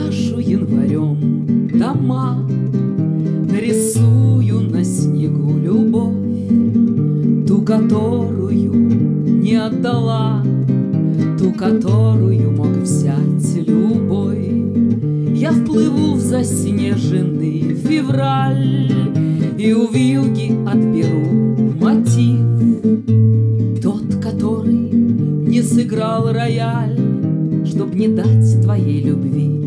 Украшу январем дома, Нарисую на снегу любовь, Ту, которую не отдала, Ту, которую мог взять любой. Я вплыву в заснеженный февраль И у вьюги отберу мотив, Тот, который не сыграл рояль, Чтоб не дать твоей любви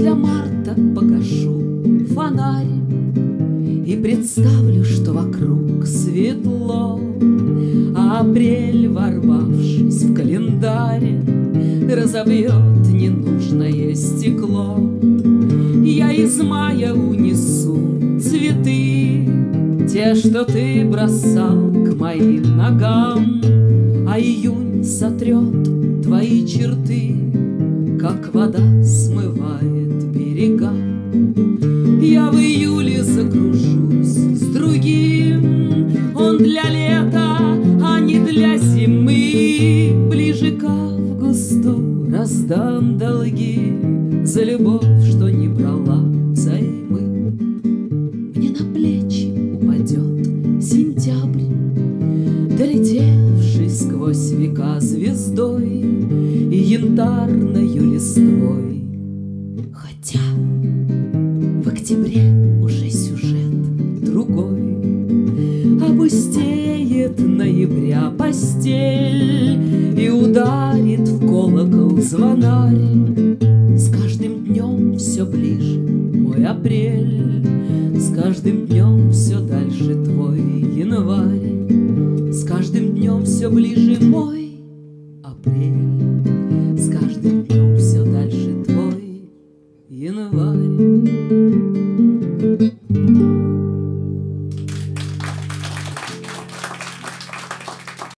для марта погашу фонарь И представлю, что вокруг светло, А апрель, ворвавшись в календарь, Разобьет ненужное стекло. Я из мая унесу цветы, Те, что ты бросал к моим ногам, А июнь сотрет твои черты, Как вода смывает берега. Я в июле закружусь с другим, Он для лета, а не для зимы. Ближе к августу раздам долги За любовь, что не брала взаймы. Мне на плечи упадет сентябрь, Долетевший сквозь века звездой И янтарною листвой. Октябре уже сюжет другой. Опустеет ноября постель И ударит в колокол звонарь. С каждым днем все ближе мой апрель, С каждым днем все дальше твой январь, С каждым днем все ближе мой днем